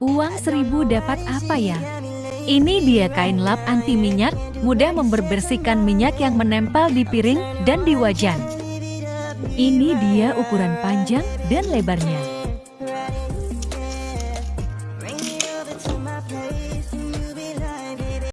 Uang seribu dapat apa ya? Ini dia kain lap anti minyak, mudah memberbersihkan minyak yang menempel di piring dan di wajan. Ini dia ukuran panjang dan lebarnya.